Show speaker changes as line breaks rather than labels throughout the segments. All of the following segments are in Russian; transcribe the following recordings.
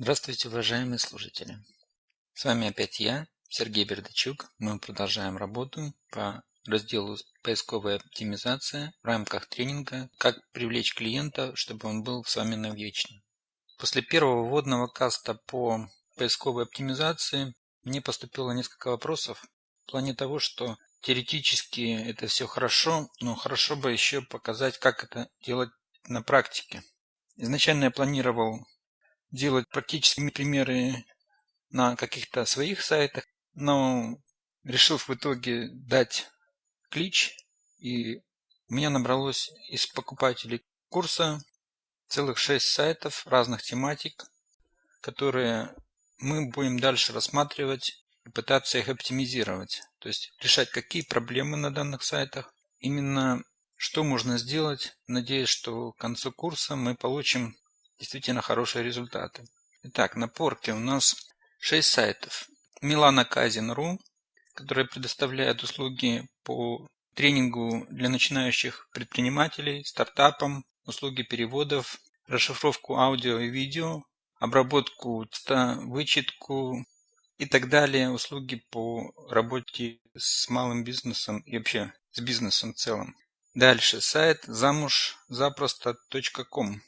Здравствуйте, уважаемые слушатели! С вами опять я, Сергей Бердачук. Мы продолжаем работу по разделу «Поисковая оптимизация» в рамках тренинга «Как привлечь клиента, чтобы он был с вами навечно». После первого вводного каста по поисковой оптимизации мне поступило несколько вопросов в плане того, что теоретически это все хорошо, но хорошо бы еще показать, как это делать на практике. Изначально я планировал делать практические примеры на каких-то своих сайтах, но решил в итоге дать клич, и у меня набралось из покупателей курса целых шесть сайтов разных тематик, которые мы будем дальше рассматривать и пытаться их оптимизировать. То есть решать, какие проблемы на данных сайтах, именно что можно сделать. Надеюсь, что к концу курса мы получим действительно хорошие результаты. Итак, на порке у нас 6 сайтов. Milana Kazin.ru, которая предоставляет услуги по тренингу для начинающих предпринимателей, стартапам, услуги переводов, расшифровку аудио и видео, обработку текста, вычетку и так далее, услуги по работе с малым бизнесом и вообще с бизнесом в целом. Дальше сайт замуж запросто.ком.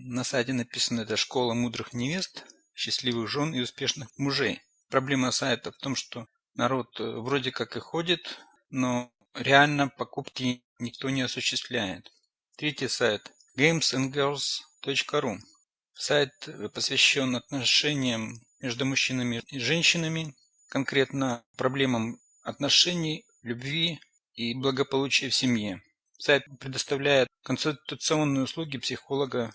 На сайте написано «Это школа мудрых невест, счастливых жен и успешных мужей». Проблема сайта в том, что народ э, вроде как и ходит, но реально покупки никто не осуществляет. Третий сайт gamesandgirls.ru Сайт э, посвящен отношениям между мужчинами и женщинами, конкретно проблемам отношений, любви и благополучия в семье. Сайт предоставляет консультационные услуги психолога.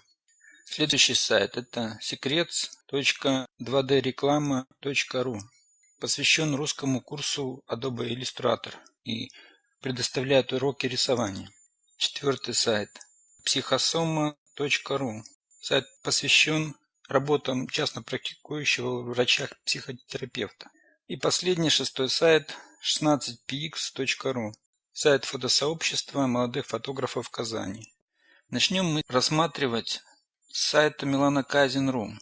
Следующий сайт это secrets.2dreklama.ru посвящен русскому курсу Adobe Illustrator и предоставляет уроки рисования. Четвертый сайт психосома.ру Сайт посвящен работам частно практикующего врача-психотерапевта. И последний, шестой сайт 16px.ru Сайт фотосообщества молодых фотографов Казани. Начнем мы рассматривать с сайта Милана Казин.ру.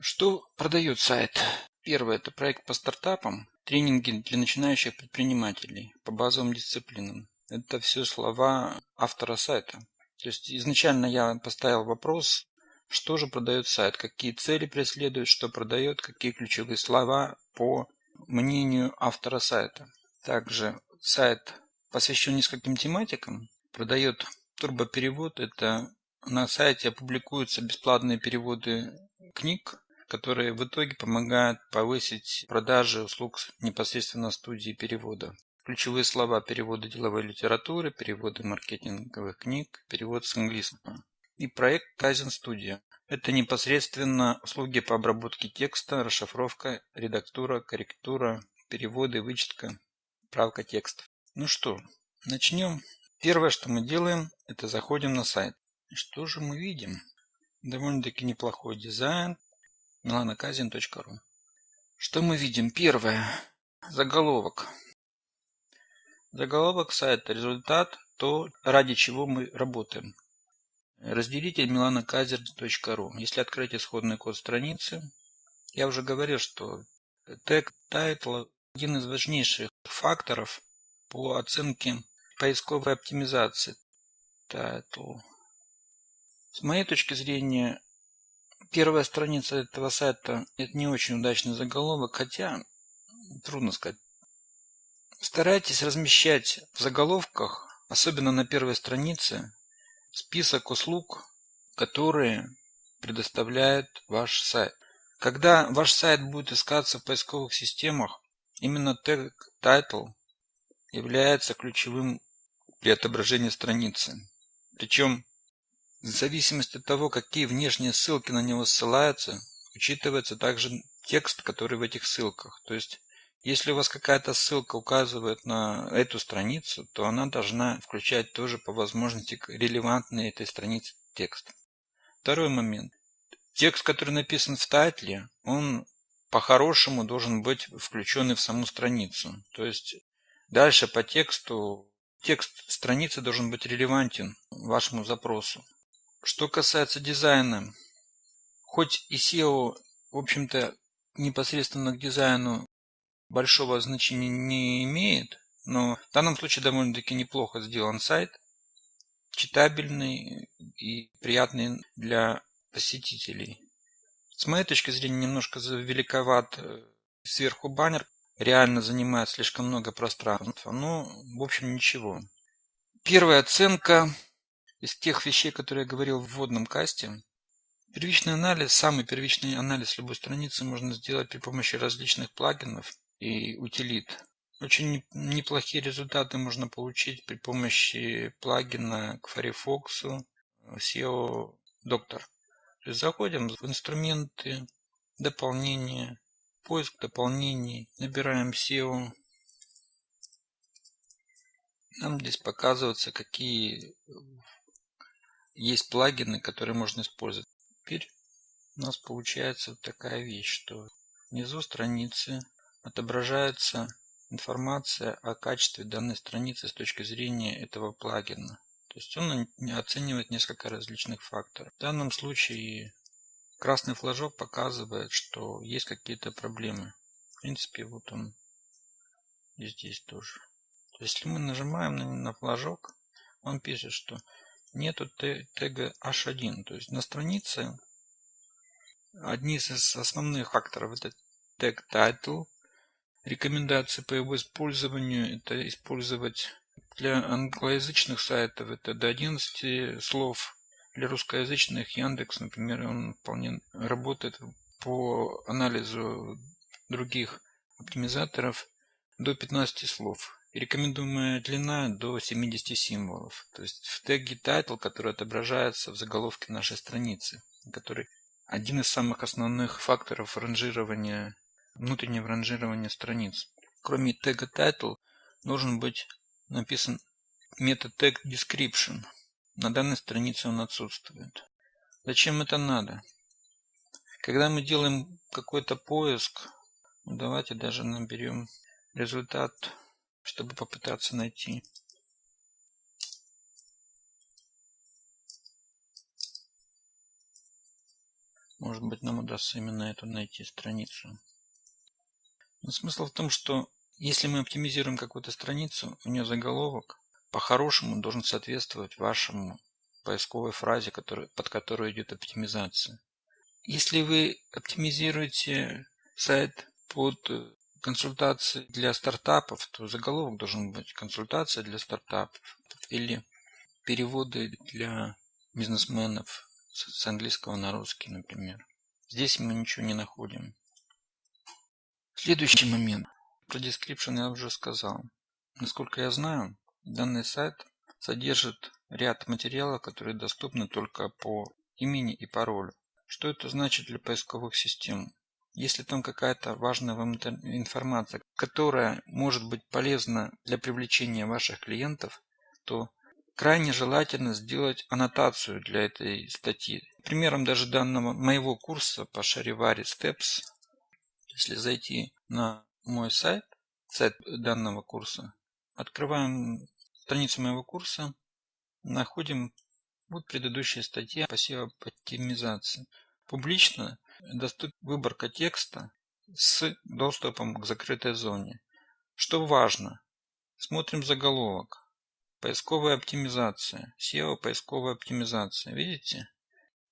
Что продает сайт? Первое – это проект по стартапам, тренинги для начинающих предпринимателей по базовым дисциплинам. Это все слова автора сайта. То есть изначально я поставил вопрос, что же продает сайт, какие цели преследует, что продает, какие ключевые слова по мнению автора сайта. Также сайт посвящен нескольким тематикам, продает турбоперевод. Это на сайте публикуются бесплатные переводы книг, которые в итоге помогают повысить продажи услуг непосредственно студии перевода. Ключевые слова перевода деловой литературы, переводы маркетинговых книг, перевод с английского и проект Kaizen Studio. Это непосредственно услуги по обработке текста, расшифровка, редактура, корректура, переводы, вычетка, правка текстов. Ну что, начнем. Первое, что мы делаем, это заходим на сайт. Что же мы видим? Довольно-таки неплохой дизайн. milanakazin.ru Что мы видим? Первое. Заголовок. Заголовок сайта – результат, то, ради чего мы работаем. Разделитель milanakazer.ru. Если открыть исходный код страницы, я уже говорил, что тег title один из важнейших факторов по оценке поисковой оптимизации. Title. С моей точки зрения, первая страница этого сайта это не очень удачный заголовок, хотя трудно сказать. Старайтесь размещать в заголовках, особенно на первой странице, список услуг, которые предоставляет ваш сайт. Когда ваш сайт будет искаться в поисковых системах, именно тег title является ключевым при отображении страницы. Причем в зависимости от того, какие внешние ссылки на него ссылаются, учитывается также текст, который в этих ссылках. То есть если у вас какая-то ссылка указывает на эту страницу, то она должна включать тоже по возможности релевантный этой странице текст. Второй момент. Текст, который написан в тайтле, он по-хорошему должен быть включен в саму страницу. То есть дальше по тексту, текст страницы должен быть релевантен вашему запросу. Что касается дизайна, хоть и SEO в общем-то, непосредственно к дизайну большого значения не имеет, но в данном случае довольно-таки неплохо сделан сайт, читабельный и приятный для посетителей. С моей точки зрения немножко великоват э, сверху баннер, реально занимает слишком много пространства, но в общем ничего. Первая оценка из тех вещей, которые я говорил в вводном касте. Первичный анализ, самый первичный анализ любой страницы можно сделать при помощи различных плагинов и утилит. Очень неплохие результаты можно получить при помощи плагина к Firefox SEO Doctor. То есть заходим в инструменты, дополнения, поиск дополнений, набираем SEO. Нам здесь показываются, какие есть плагины, которые можно использовать. Теперь у нас получается вот такая вещь, что внизу страницы отображается информация о качестве данной страницы с точки зрения этого плагина. То есть он оценивает несколько различных факторов. В данном случае красный флажок показывает, что есть какие-то проблемы. В принципе, вот он и здесь тоже. Если мы нажимаем на, на флажок, он пишет, что нету тега h1. То есть на странице одни из основных факторов это тег title. Рекомендации по его использованию это использовать для англоязычных сайтов это до 11 слов. Для русскоязычных Яндекс, например, он вполне работает по анализу других оптимизаторов до 15 слов. Рекомендуемая длина до 70 символов. То есть в теге title, который отображается в заголовке нашей страницы, который один из самых основных факторов ранжирования, внутреннего ранжирования страниц. Кроме тега title должен быть написан метод tag description. На данной странице он отсутствует. Зачем это надо? Когда мы делаем какой-то поиск, ну, давайте даже наберем результат чтобы попытаться найти. Может быть нам удастся именно эту найти страницу. Но смысл в том, что если мы оптимизируем какую-то страницу, у нее заголовок по-хорошему должен соответствовать вашему поисковой фразе, который, под которую идет оптимизация. Если вы оптимизируете сайт под консультации для стартапов, то заголовок должен быть консультация для стартапов или переводы для бизнесменов с английского на русский, например. Здесь мы ничего не находим. Следующий момент. Про description я уже сказал. Насколько я знаю, данный сайт содержит ряд материалов, которые доступны только по имени и паролю. Что это значит для поисковых систем? Если там какая-то важная вам информация, которая может быть полезна для привлечения ваших клиентов, то крайне желательно сделать аннотацию для этой статьи. Примером даже данного моего курса по Шаривари Steps, если зайти на мой сайт, сайт данного курса, открываем страницу моего курса, находим вот предыдущая статья по SEO-оптимизации. Публично выборка текста с доступом к закрытой зоне. Что важно? Смотрим заголовок. Поисковая оптимизация. SEO поисковая оптимизация. Видите?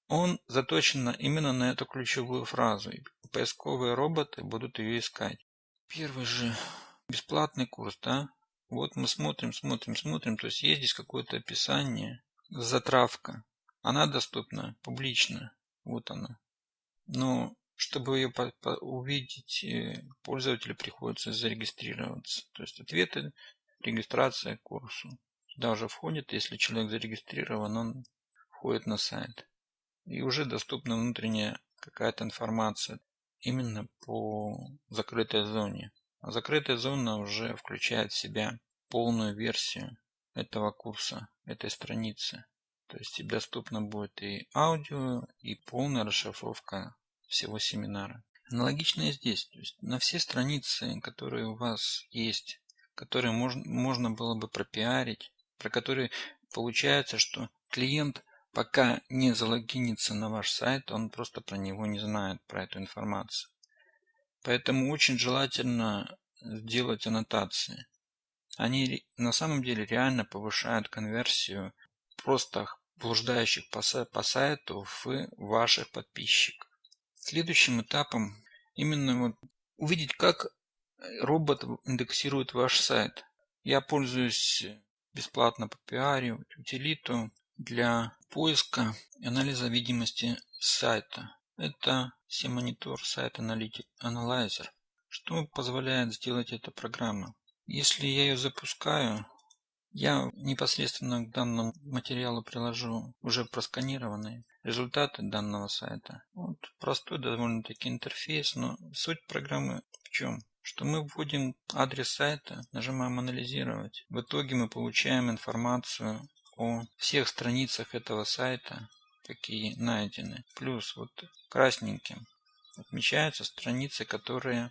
Он заточен именно на эту ключевую фразу. И поисковые роботы будут ее искать. Первый же бесплатный курс, да? Вот мы смотрим, смотрим, смотрим. То есть есть здесь какое-то описание, затравка. Она доступна публично. Вот она. Но чтобы ее увидеть, э, пользователю приходится зарегистрироваться. То есть ответы, регистрация к курсу. Сюда уже входит, если человек зарегистрирован, он входит на сайт. И уже доступна внутренняя какая-то информация именно по закрытой зоне. А закрытая зона уже включает в себя полную версию этого курса, этой страницы. То есть доступно будет и аудио, и полная расшифровка всего семинара. Аналогично и здесь. То есть на все страницы, которые у вас есть, которые можно, можно было бы пропиарить, про которые получается, что клиент пока не залогинится на ваш сайт, он просто про него не знает, про эту информацию. Поэтому очень желательно сделать аннотации. Они на самом деле реально повышают конверсию просто блуждающих по, сайту в ваших подписчиков. Следующим этапом именно вот увидеть, как робот индексирует ваш сайт. Я пользуюсь бесплатно по пиаре, утилиту для поиска и анализа видимости сайта. Это Semonitor Site Analyzer. Что позволяет сделать эта программа? Если я ее запускаю, я непосредственно к данному материалу приложу уже просканированные результаты данного сайта. Вот простой довольно-таки интерфейс, но суть программы в чем? Что мы вводим адрес сайта, нажимаем анализировать. В итоге мы получаем информацию о всех страницах этого сайта, какие найдены. Плюс вот красненьким отмечаются страницы, которые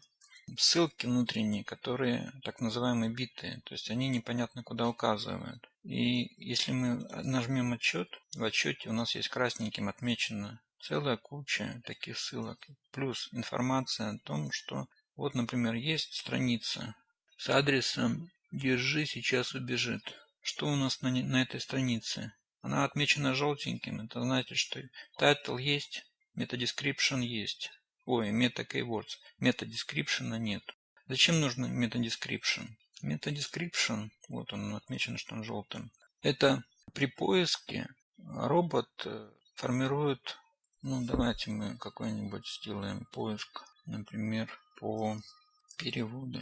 ссылки внутренние, которые так называемые биты, то есть они непонятно куда указывают. И если мы нажмем отчет, в отчете у нас есть красненьким отмечено целая куча таких ссылок. Плюс информация о том, что вот, например, есть страница с адресом «Держи, сейчас убежит». Что у нас на, на этой странице? Она отмечена желтеньким. Это значит, что title есть, meta description есть. Ой, meta keywords. Meta description нет. Зачем нужно meta description? Meta description, вот он отмечен, что он желтым. Это при поиске робот э, формирует, ну давайте мы какой-нибудь сделаем поиск, например, по переводу.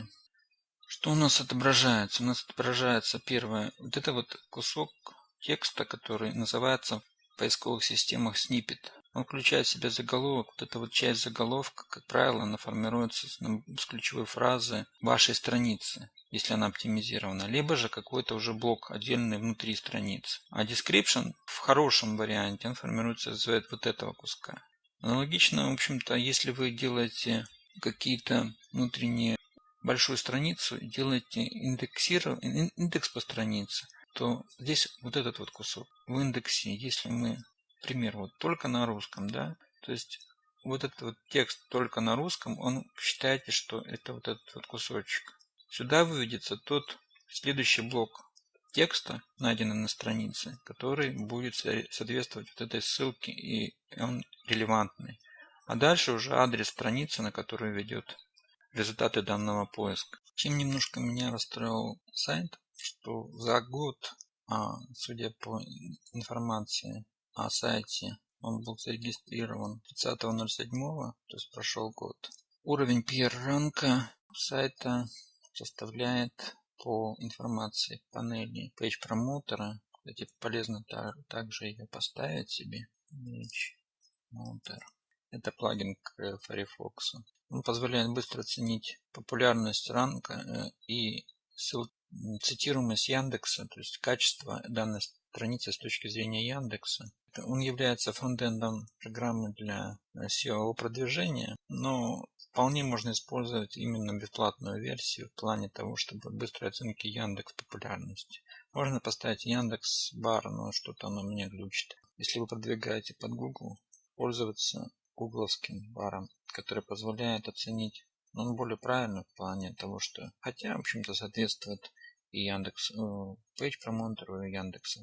Что у нас отображается? У нас отображается первое, вот это вот кусок текста, который называется в поисковых системах snippet. Он включает в себя заголовок. Вот эта вот часть заголовка, как правило, она формируется с ключевой фразы вашей страницы, если она оптимизирована. Либо же какой-то уже блок отдельный внутри страницы. А description в хорошем варианте, он формируется из вот этого куска. Аналогично, в общем-то, если вы делаете какие-то внутренние большую страницу делаете индексиров... индекс по странице, то здесь вот этот вот кусок в индексе, если мы пример, вот только на русском, да, то есть вот этот вот текст только на русском, он считайте, что это вот этот вот кусочек. Сюда выведется тот следующий блок текста, найденный на странице, который будет соответствовать вот этой ссылке, и он релевантный. А дальше уже адрес страницы, на которую ведет результаты данного поиска. Чем немножко меня расстроил сайт, что за год, а, судя по информации о сайте. Он был зарегистрирован 30.07, то есть прошел год. Уровень PR-ранка сайта составляет по информации панели Page промоутера. Кстати, полезно также ее поставить себе. Promoter. Это плагин к Firefox. Он позволяет быстро оценить популярность ранка э, и цитируемость Яндекса, то есть качество данной страницы с точки зрения Яндекса. Он является фронтендом программы для SEO продвижения, но вполне можно использовать именно бесплатную версию в плане того, чтобы быстрой оценки Яндекс популярности. Можно поставить Яндекс бар, но что-то оно меня глючит. Если вы продвигаете под Google, пользоваться гугловским баром, который позволяет оценить но он более правильный в плане того, что хотя, в общем-то, соответствует и Яндекс, э, Page Promoter и Яндекс.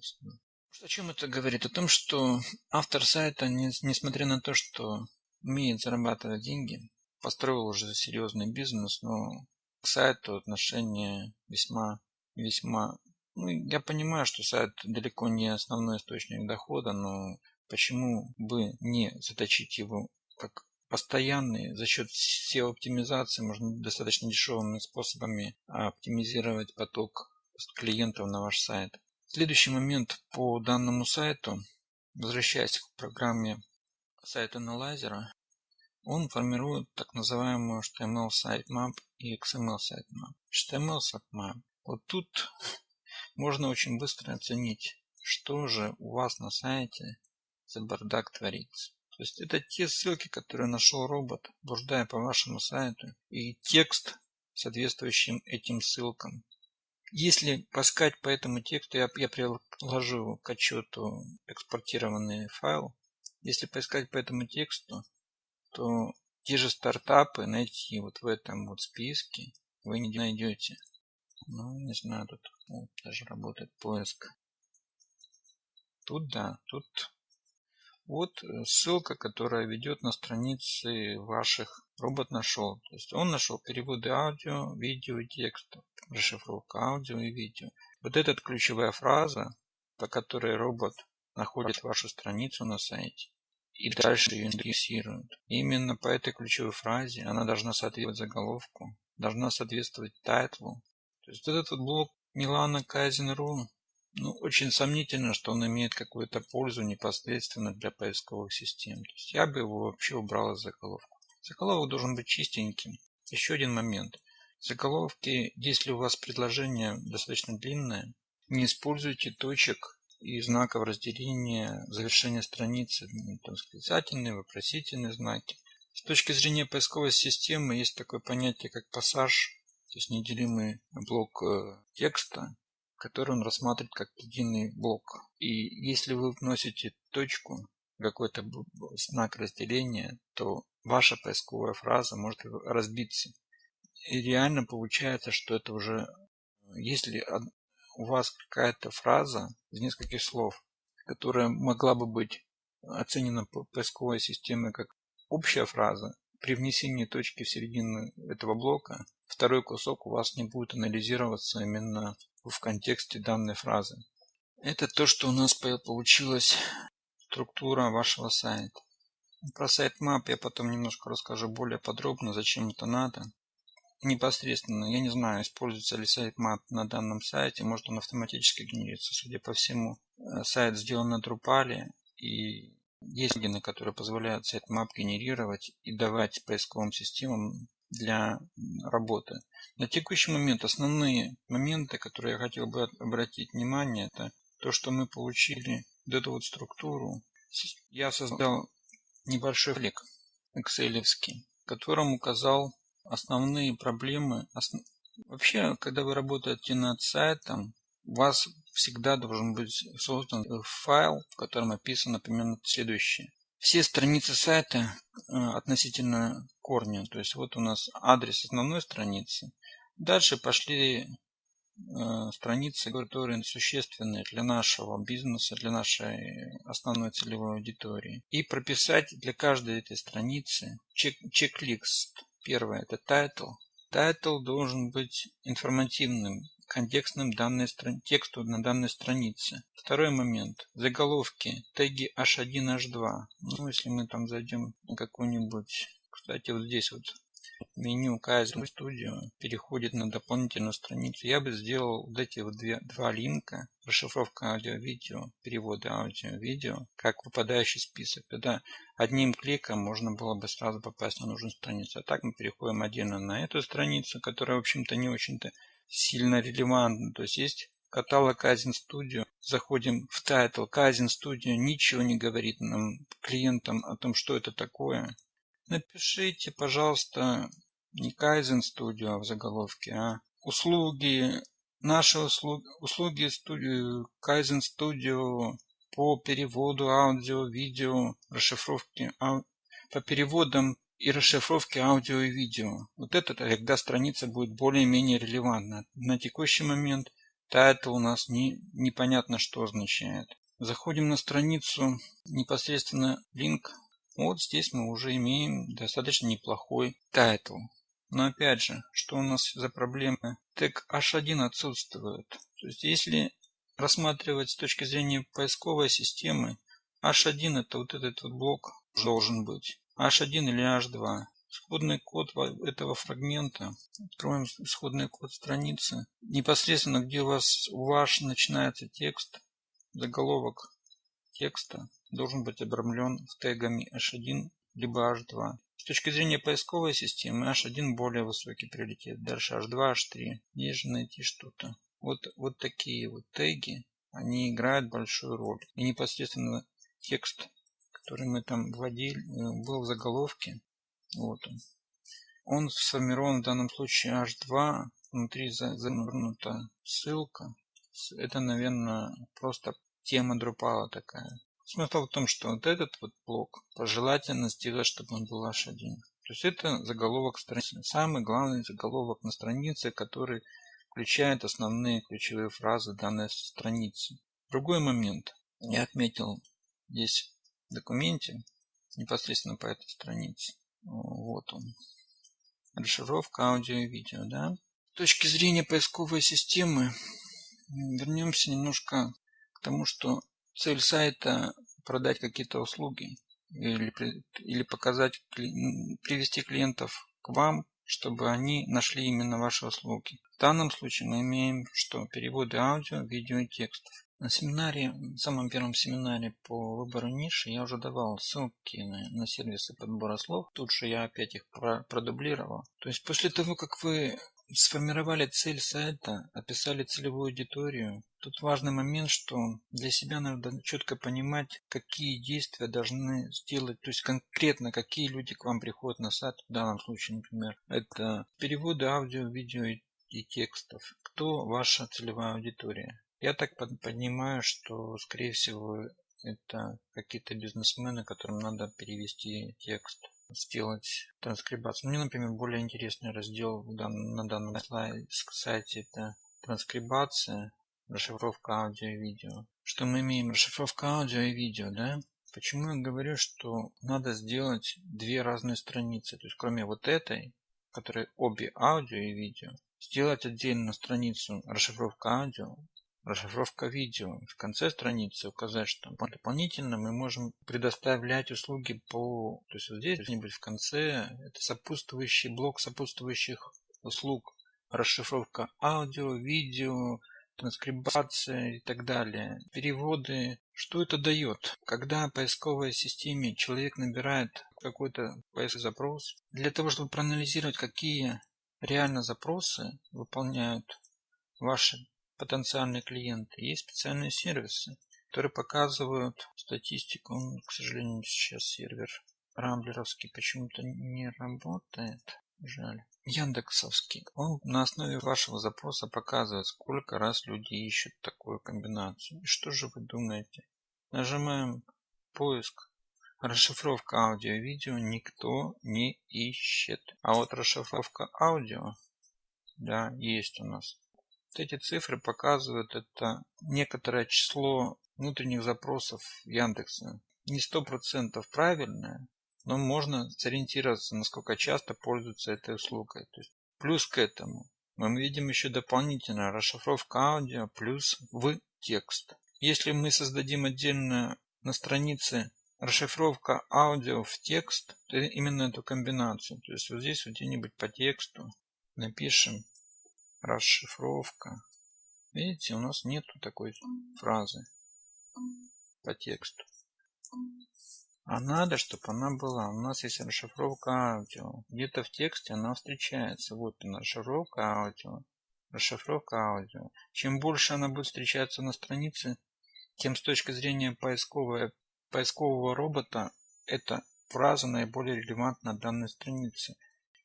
О чем это говорит? О том, что автор сайта, несмотря на то, что умеет зарабатывать деньги, построил уже серьезный бизнес, но к сайту отношение весьма, весьма... Ну, я понимаю, что сайт далеко не основной источник дохода, но почему бы не заточить его как постоянный за счет SEO-оптимизации можно достаточно дешевыми способами оптимизировать поток клиентов на ваш сайт. Следующий момент по данному сайту, возвращаясь к программе сайт анализера, он формирует так называемую HTML sitemap и XML sitemap. HTML sitemap. Вот тут можно очень быстро оценить, что же у вас на сайте за бардак творится. То есть это те ссылки, которые нашел робот, блуждая по вашему сайту, и текст, соответствующим этим ссылкам. Если поискать по этому тексту, я, я приложу к отчету экспортированный файл. Если поискать по этому тексту, то те же стартапы найти вот в этом вот списке вы не найдете. Ну, не знаю, тут вот, даже работает поиск. Тут да, тут вот э, ссылка, которая ведет на страницы ваших. Робот нашел. То есть он нашел переводы аудио, видео и текста, расшифровка аудио и видео. Вот эта ключевая фраза, по которой робот находит вашу страницу на сайте и дальше ее индексирует. Именно по этой ключевой фразе она должна соответствовать заголовку, должна соответствовать тайтлу. То есть этот вот блок Милана Кайзен.ру ну, очень сомнительно, что он имеет какую-то пользу непосредственно для поисковых систем. То есть я бы его вообще убрал из заголовка. Заголовок должен быть чистеньким. Еще один момент. Заголовки, если у вас предложение достаточно длинное, не используйте точек и знаков разделения завершения страницы, ну, там, восклицательные, вопросительные знаки. С точки зрения поисковой системы есть такое понятие, как пассаж, то есть неделимый блок э, текста, который он рассматривает как единый блок. И если вы вносите точку, какой-то знак разделения, то ваша поисковая фраза может разбиться. И реально получается, что это уже, если у вас какая-то фраза из нескольких слов, которая могла бы быть оценена поисковой системой как общая фраза, при внесении точки в середину этого блока, второй кусок у вас не будет анализироваться именно в контексте данной фразы. Это то, что у нас получилась структура вашего сайта. Про сайт map я потом немножко расскажу более подробно, зачем это надо. Непосредственно, я не знаю, используется ли сайт map на данном сайте, может он автоматически генерится. Судя по всему, э, сайт сделан на Drupal, и есть плагины, которые позволяют map генерировать и давать поисковым системам для работы. На текущий момент основные моменты, которые я хотел бы обратить внимание, это то, что мы получили вот эту вот структуру. Я создал небольшой флик excel в котором указал основные проблемы. Вообще, когда вы работаете над сайтом, у вас всегда должен быть создан файл, в котором описано примерно следующее. Все страницы сайта э, относительно корня. То есть вот у нас адрес основной страницы. Дальше пошли э, страницы, которые существенные для нашего бизнеса, для нашей основной целевой аудитории. И прописать для каждой этой страницы чек чек-лист. Первое – это title. Title должен быть информативным, контекстным данной тексту на данной странице. Второй момент. Заголовки. Теги h1, h2. Ну, если мы там зайдем на какую-нибудь... Кстати, вот здесь вот меню Kaizen Studio переходит на дополнительную страницу. Я бы сделал вот эти вот две, два линка. Расшифровка аудио-видео, переводы аудио-видео, как выпадающий список. Тогда одним кликом можно было бы сразу попасть на нужную страницу. А так мы переходим отдельно на эту страницу, которая, в общем-то, не очень-то сильно релевантно. То есть есть каталог Kaizen Studio. Заходим в title Kaizen Studio. Ничего не говорит нам клиентам о том, что это такое. Напишите, пожалуйста, не Kaizen Studio в заголовке, а услуги, наши услуги, услуги студию, Kaizen Studio по переводу аудио, видео, расшифровке, по переводам и расшифровки аудио и видео. Вот это тогда страница будет более-менее релевантна. На текущий момент title у нас не, непонятно что означает. Заходим на страницу, непосредственно линк. Вот здесь мы уже имеем достаточно неплохой title. Но опять же, что у нас за проблемы? Тег H1 отсутствует. То есть если рассматривать с точки зрения поисковой системы, H1 это вот этот вот блок должен быть. H1 или H2. Исходный код этого фрагмента. Откроем исходный код страницы. Непосредственно, где у вас ваш начинается текст, заголовок текста должен быть обрамлен тегами H1 либо H2. С точки зрения поисковой системы H1 более высокий приоритет. Дальше H2, H3. Есть же найти что-то. Вот, вот такие вот теги, они играют большую роль. И непосредственно текст который мы там вводили, э, был в заголовке. Вот он. Он сформирован в данном случае H2 внутри завернута ссылка. Это, наверное, просто тема Drupal такая. Смысл в том, что вот этот вот блок пожелательно сделать, чтобы он был H1. То есть это заголовок страницы. Самый главный заголовок на странице, который включает основные ключевые фразы данной страницы. Другой момент. Я отметил здесь документе, непосредственно по этой странице. Вот он. Расшифровка аудио и видео. Да? С точки зрения поисковой системы, вернемся немножко к тому, что цель сайта продать какие-то услуги или, или показать, привести клиентов к вам чтобы они нашли именно ваши услуги. В данном случае мы имеем что? Переводы аудио, видео и текстов. На семинаре, в самом первом семинаре по выбору ниши я уже давал ссылки на, на сервисы подбора слов. Тут же я опять их продублировал. То есть после того, как вы сформировали цель сайта, описали целевую аудиторию. Тут важный момент, что для себя надо четко понимать, какие действия должны сделать, то есть конкретно какие люди к вам приходят на сайт, в данном случае, например, это переводы аудио, видео и текстов. Кто ваша целевая аудитория? Я так понимаю, что, скорее всего, это какие-то бизнесмены, которым надо перевести текст сделать транскрибацию. Мне, например, более интересный раздел на данном сайте это транскрибация, расшифровка аудио и видео. Что мы имеем? Расшифровка аудио и видео, да? Почему я говорю, что надо сделать две разные страницы? То есть, кроме вот этой, которая обе аудио и видео, сделать отдельно страницу расшифровка аудио, Расшифровка видео. В конце страницы указать, что дополнительно мы можем предоставлять услуги по... То есть вот здесь где-нибудь в конце это сопутствующий блок сопутствующих услуг. Расшифровка аудио, видео, транскрибация и так далее. Переводы. Что это дает? Когда в поисковой системе человек набирает какой-то поисковый запрос, для того, чтобы проанализировать, какие реально запросы выполняют ваши потенциальные клиенты. Есть специальные сервисы, которые показывают статистику. Он, к сожалению, сейчас сервер рамблеровский почему-то не работает. Жаль. Яндексовский. Он на основе вашего запроса показывает, сколько раз люди ищут такую комбинацию. И что же вы думаете? Нажимаем поиск. Расшифровка аудио и видео никто не ищет. А вот расшифровка аудио, да, есть у нас. Вот эти цифры показывают это некоторое число внутренних запросов Яндекса. Не сто процентов правильное, но можно сориентироваться, насколько часто пользуются этой услугой. То есть, плюс к этому мы видим еще дополнительно расшифровка аудио плюс в текст. Если мы создадим отдельно на странице расшифровка аудио в текст, то именно эту комбинацию. То есть вот здесь вот где-нибудь по тексту напишем расшифровка. Видите, у нас нету такой фразы по тексту. А надо, чтобы она была. У нас есть расшифровка аудио. Где-то в тексте она встречается. Вот она, расшифровка аудио. Расшифровка аудио. Чем больше она будет встречаться на странице, тем с точки зрения поискового, поискового робота, эта фраза наиболее релевантна данной странице.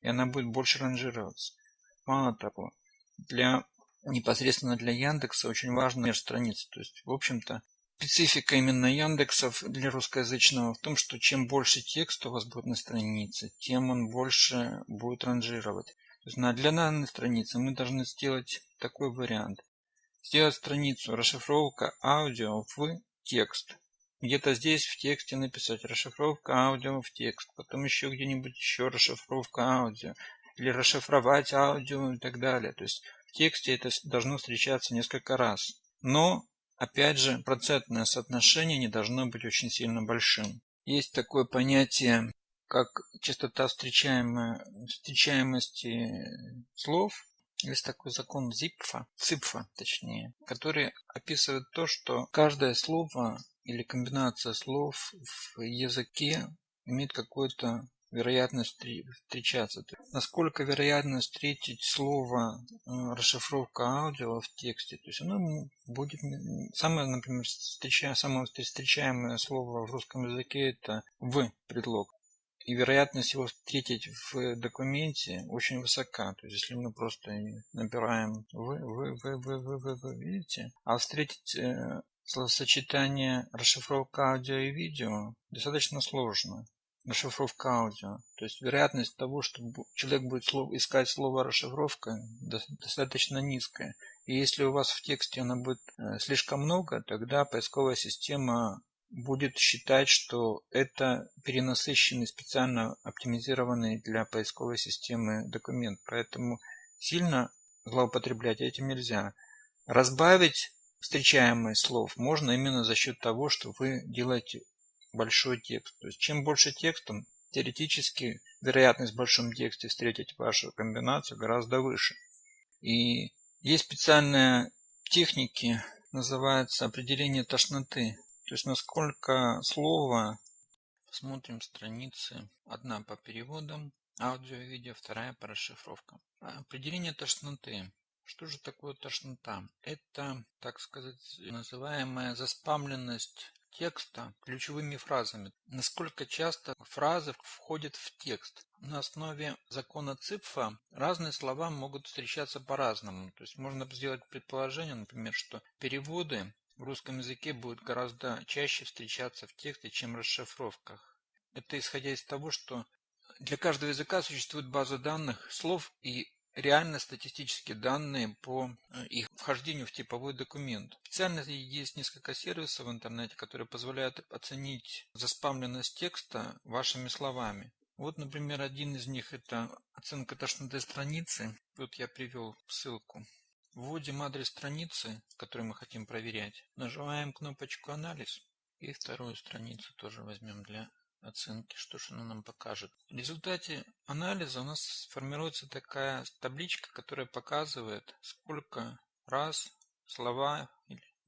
И она будет больше ранжироваться. Мало того, для непосредственно для Яндекса очень важна страница. То есть, в общем-то, специфика именно Яндексов для русскоязычного в том, что чем больше текста у вас будет на странице, тем он больше будет ранжировать. То есть, для данной страницы мы должны сделать такой вариант. Сделать страницу расшифровка аудио в текст. Где-то здесь в тексте написать расшифровка аудио в текст. Потом еще где-нибудь еще расшифровка аудио или расшифровать аудио и так далее. То есть в тексте это должно встречаться несколько раз. Но, опять же, процентное соотношение не должно быть очень сильно большим. Есть такое понятие, как частота встречаемости слов. Есть такой закон Зипфа, Ципфа точнее, который описывает то, что каждое слово или комбинация слов в языке имеет какое-то вероятность встречаться. Насколько вероятно встретить слово э, расшифровка аудио в тексте. То есть оно будет самое, например, встречаемое, самое встречаемое слово в русском языке это в предлог. и вероятность его встретить в документе очень высока. То есть, если мы просто набираем вы, вы, вы, вы, вы, вы, вы видите, а встретить э, словосочетание расшифровка аудио и видео достаточно сложно. Расшифровка аудио. То есть вероятность того, что человек будет искать слово расшифровка достаточно низкая. И если у вас в тексте она будет э, слишком много, тогда поисковая система будет считать, что это перенасыщенный, специально оптимизированный для поисковой системы документ. Поэтому сильно злоупотреблять этим нельзя. Разбавить встречаемые слов можно именно за счет того, что вы делаете большой текст. То есть чем больше текста, теоретически вероятность в большом тексте встретить вашу комбинацию гораздо выше. И есть специальные техники, называется определение тошноты. То есть насколько слово, смотрим страницы, одна по переводам, аудио и видео, вторая по расшифровкам. Определение тошноты. Что же такое тошнота? Это, так сказать, называемая заспамленность текста ключевыми фразами. Насколько часто фразы входят в текст. На основе закона ЦИПФа разные слова могут встречаться по-разному. То есть можно сделать предположение, например, что переводы в русском языке будет гораздо чаще встречаться в тексте, чем в расшифровках. Это исходя из того, что для каждого языка существует база данных слов и реально статистические данные по э, их вхождению в типовой документ. Специально есть несколько сервисов в интернете, которые позволяют оценить заспамленность текста вашими словами. Вот, например, один из них это оценка тошноты страницы. Вот я привел ссылку. Вводим адрес страницы, которую мы хотим проверять. Нажимаем кнопочку «Анализ». И вторую страницу тоже возьмем для оценки, что же она нам покажет. В результате анализа у нас формируется такая табличка, которая показывает, сколько раз слова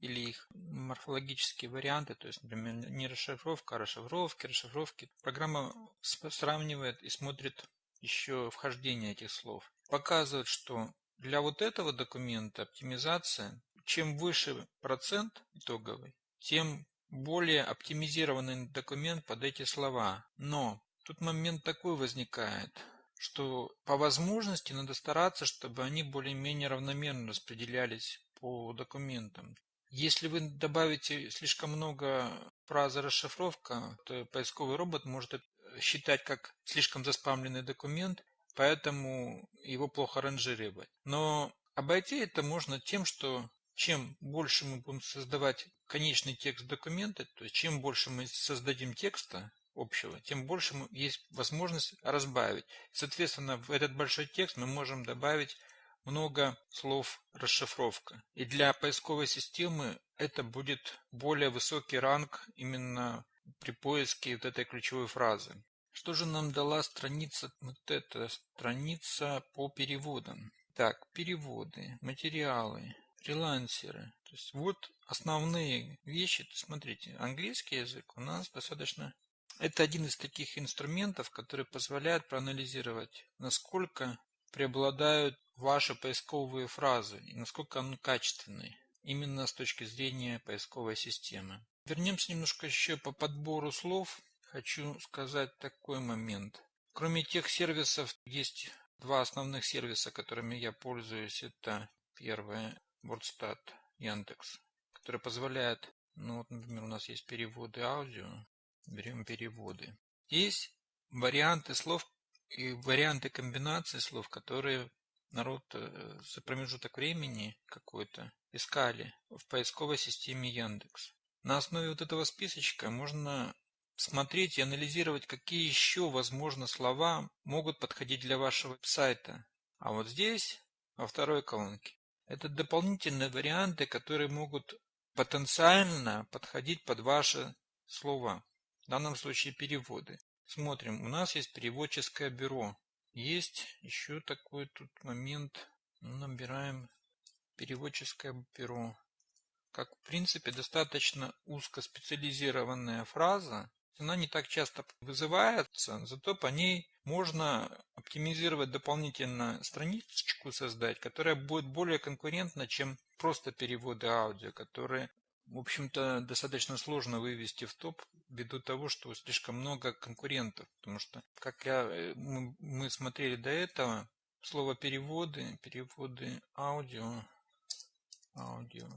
или их морфологические варианты, то есть, например, не расшифровка, а расшифровки, расшифровки. Программа сравнивает и смотрит еще вхождение этих слов. Показывает, что для вот этого документа оптимизация, чем выше процент итоговый, тем более оптимизированный документ под эти слова. Но тут момент такой возникает, что по возможности надо стараться, чтобы они более-менее равномерно распределялись по документам. Если вы добавите слишком много фразы расшифровка, то поисковый робот может считать как слишком заспамленный документ поэтому его плохо ранжировать. Но обойти это можно тем, что чем больше мы будем создавать конечный текст документа, то есть чем больше мы создадим текста общего, тем больше есть возможность разбавить. Соответственно, в этот большой текст мы можем добавить много слов расшифровка. И для поисковой системы это будет более высокий ранг именно при поиске вот этой ключевой фразы. Что же нам дала страница, вот эта страница по переводам? Так, переводы, материалы, фрилансеры. То есть вот основные вещи. Смотрите, английский язык у нас достаточно... Это один из таких инструментов, который позволяет проанализировать, насколько преобладают ваши поисковые фразы и насколько они качественные именно с точки зрения поисковой системы. Вернемся немножко еще по подбору слов хочу сказать такой момент. Кроме тех сервисов, есть два основных сервиса, которыми я пользуюсь. Это первое WordStat Яндекс, который позволяет, ну вот, например, у нас есть переводы аудио, берем переводы. Есть варианты слов и варианты комбинаций слов, которые народ э, за промежуток времени какой-то искали в поисковой системе Яндекс. На основе вот этого списочка можно смотреть и анализировать, какие еще, возможно, слова могут подходить для вашего сайта. А вот здесь, во второй колонке, это дополнительные варианты, которые могут потенциально подходить под ваши слова. В данном случае переводы. Смотрим, у нас есть переводческое бюро. Есть еще такой тут момент. Набираем переводческое бюро. Как в принципе достаточно узкоспециализированная фраза, она не так часто вызывается, зато по ней можно оптимизировать дополнительно страничку создать, которая будет более конкурентна, чем просто переводы аудио, которые в общем-то, достаточно сложно вывести в топ ввиду того, что слишком много конкурентов. Потому что, как я, э, мы смотрели до этого, слово переводы, переводы аудио, аудио,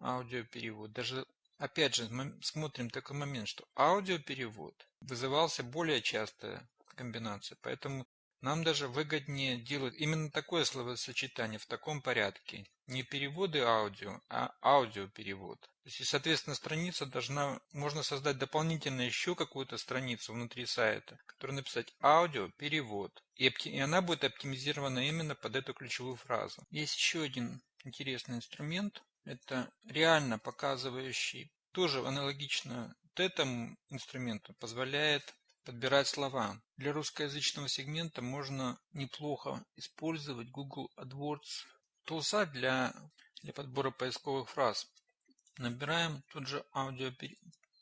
аудиоперевод. Даже, опять же, мы смотрим такой момент, что аудиоперевод вызывался более часто комбинация. Поэтому нам даже выгоднее делать именно такое словосочетание в таком порядке. Не переводы аудио, а аудиоперевод. То есть, соответственно, страница должна, можно создать дополнительно еще какую-то страницу внутри сайта, которую написать аудиоперевод. И, и она будет оптимизирована именно под эту ключевую фразу. Есть еще один интересный инструмент. Это реально показывающий, тоже аналогично этому инструменту, позволяет подбирать слова. Для русскоязычного сегмента можно неплохо использовать Google AdWords тулса для, для подбора поисковых фраз. Набираем тот же аудио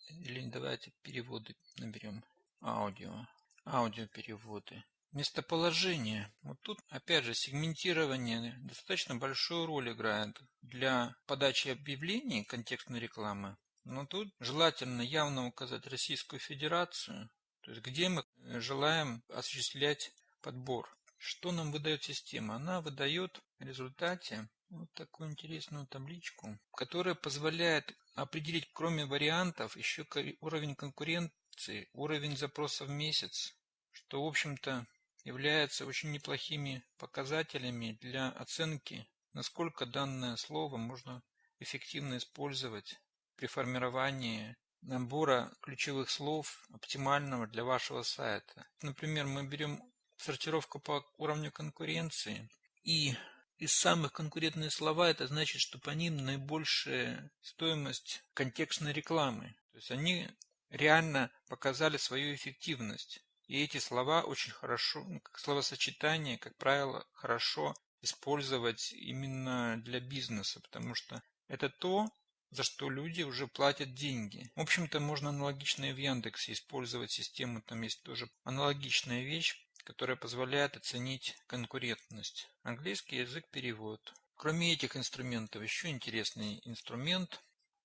или давайте переводы наберем аудио, аудиопереводы. Местоположение. Вот тут опять же сегментирование достаточно большую роль играет для подачи объявлений контекстной рекламы. Но тут желательно явно указать Российскую Федерацию, то есть где мы э, желаем осуществлять подбор. Что нам выдает система? Она выдает в результате вот такую интересную табличку, которая позволяет определить, кроме вариантов, еще уровень конкуренции, уровень запросов в месяц, что, в общем-то, является очень неплохими показателями для оценки, насколько данное слово можно эффективно использовать при формировании набора ключевых слов оптимального для вашего сайта. Например, мы берем сортировку по уровню конкуренции и из самых конкурентные слова это значит, что по ним наибольшая стоимость контекстной рекламы. То есть они реально показали свою эффективность. И эти слова очень хорошо, ну, как словосочетание, как правило, хорошо использовать именно для бизнеса, потому что это то, за что люди уже платят деньги. В общем-то, можно аналогично и в Яндексе использовать систему, там есть тоже аналогичная вещь, которая позволяет оценить конкурентность. Английский язык перевод. Кроме этих инструментов, еще интересный инструмент.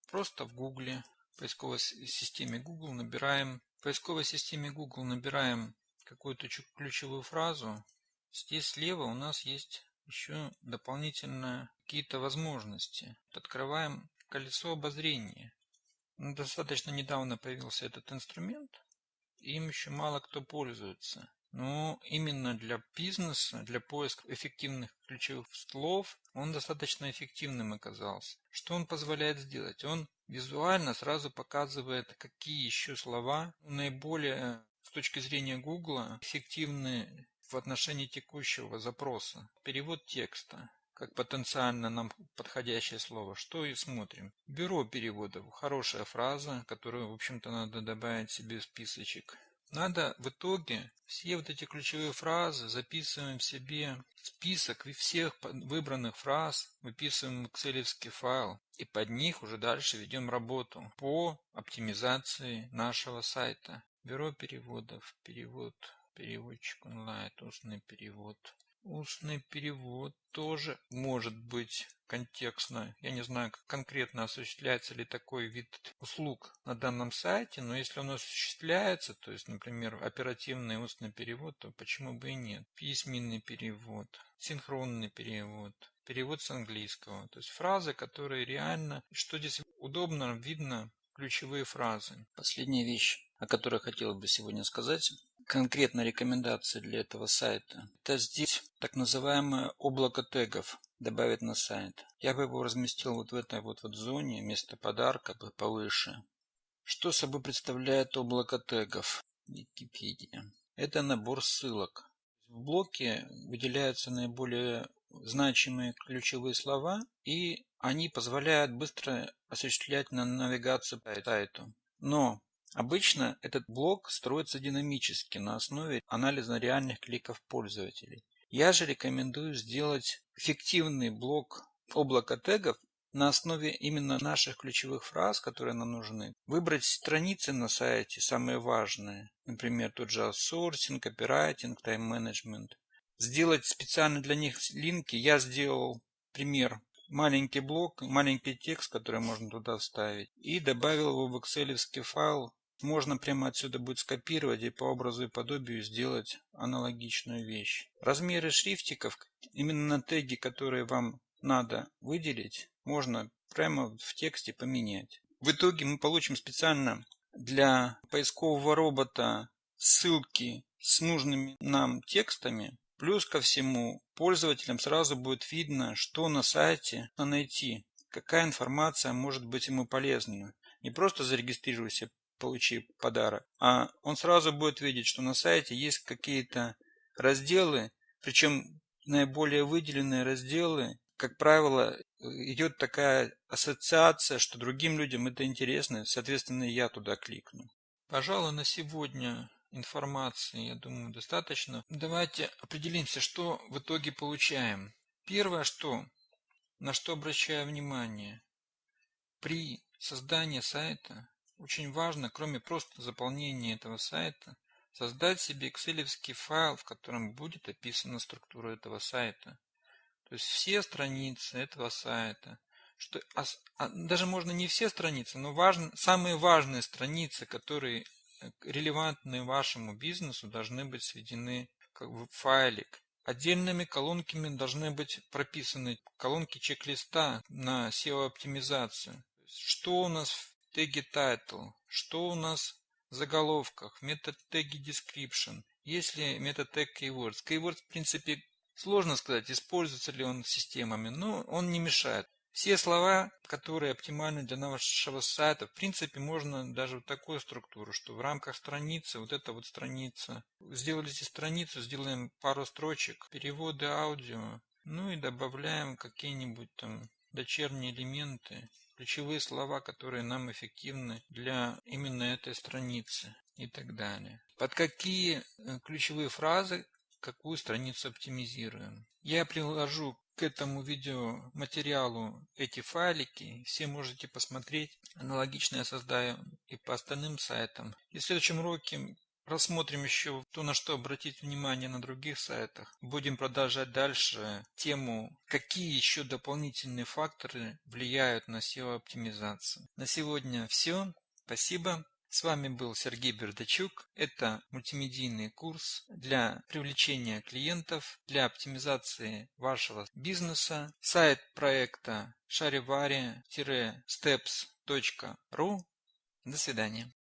Просто в Гугле, в поисковой системе Google набираем, в поисковой системе Google набираем какую-то ключевую фразу. Здесь слева у нас есть еще дополнительно какие-то возможности. Открываем колесо обозрения. Ну, достаточно недавно появился этот инструмент, им еще мало кто пользуется. Но именно для бизнеса, для поиска эффективных ключевых слов, он достаточно эффективным оказался. Что он позволяет сделать? Он визуально сразу показывает, какие еще слова наиболее с точки зрения Гугла эффективны в отношении текущего запроса. Перевод текста как потенциально нам подходящее слово, что и смотрим. Бюро переводов. Хорошая фраза, которую, в общем-то, надо добавить себе в списочек. Надо в итоге все вот эти ключевые фразы записываем себе в список всех выбранных фраз, выписываем экселевский файл и под них уже дальше ведем работу по оптимизации нашего сайта. Бюро переводов, перевод, переводчик онлайн, устный перевод. Устный перевод тоже может быть контекстно. Я не знаю, как конкретно осуществляется ли такой вид услуг на данном сайте, но если он осуществляется, то есть, например, оперативный устный перевод, то почему бы и нет? Письменный перевод, синхронный перевод, перевод с английского. То есть фразы, которые реально, что здесь удобно, видно, ключевые фразы. Последняя вещь, о которой хотел бы сегодня сказать, конкретно рекомендации для этого сайта. Это здесь так называемое облако тегов добавить на сайт. Я бы его разместил вот в этой вот, вот зоне, вместо подарка повыше. Что собой представляет облако тегов? Википедия. Это набор ссылок. В блоке выделяются наиболее значимые ключевые слова, и они позволяют быстро осуществлять навигацию по сайту. Но Обычно этот блок строится динамически на основе анализа реальных кликов пользователей. Я же рекомендую сделать эффективный блок облака тегов на основе именно наших ключевых фраз, которые нам нужны. Выбрать страницы на сайте, самые важные. Например, тот же аутсорсинг, копирайтинг, тайм-менеджмент. Сделать специально для них линки. Я сделал пример маленький блок, маленький текст, который можно туда вставить, и добавил его в excel файл. Можно прямо отсюда будет скопировать и по образу и подобию сделать аналогичную вещь. Размеры шрифтиков, именно на теги, которые вам надо выделить, можно прямо в тексте поменять. В итоге мы получим специально для поискового робота ссылки с нужными нам текстами. Плюс ко всему, пользователям сразу будет видно, что на сайте найти, какая информация может быть ему полезна. Не просто зарегистрируйся, получи подарок, а он сразу будет видеть, что на сайте есть какие-то разделы, причем наиболее выделенные разделы, как правило, идет такая ассоциация, что другим людям это интересно, соответственно, я туда кликну. Пожалуй, на сегодня информации, я думаю, достаточно. Давайте определимся, что в итоге получаем. Первое, что, на что обращаю внимание. При создании сайта очень важно, кроме просто заполнения этого сайта, создать себе excel файл, в котором будет описана структура этого сайта. То есть все страницы этого сайта, что, а, а, даже можно не все страницы, но важно, самые важные страницы, которые э, релевантны вашему бизнесу, должны быть сведены как в файлик. Отдельными колонками должны быть прописаны колонки чек-листа на SEO-оптимизацию. Что у нас в теге title, что у нас в заголовках, метод теги description, есть ли метод тег keywords. Keywords, в принципе, Сложно сказать, используется ли он системами, но он не мешает. Все слова, которые оптимальны для нашего сайта, в принципе, можно даже в такую структуру, что в рамках страницы, вот эта вот страница, сделали страницу, сделаем пару строчек, переводы аудио, ну и добавляем какие-нибудь там дочерние элементы, ключевые слова, которые нам эффективны для именно этой страницы и так далее. Под какие э, ключевые фразы какую страницу оптимизируем. Я приложу к этому видеоматериалу эти файлики. Все можете посмотреть. Аналогично я создаю и по остальным сайтам. И в следующем уроке рассмотрим еще то, на что обратить внимание на других сайтах. Будем продолжать дальше тему, какие еще дополнительные факторы влияют на SEO-оптимизацию. На сегодня все. Спасибо. С вами был Сергей Бердачук. Это мультимедийный курс для привлечения клиентов, для оптимизации вашего бизнеса. Сайт проекта charivari-steps.ru. До свидания.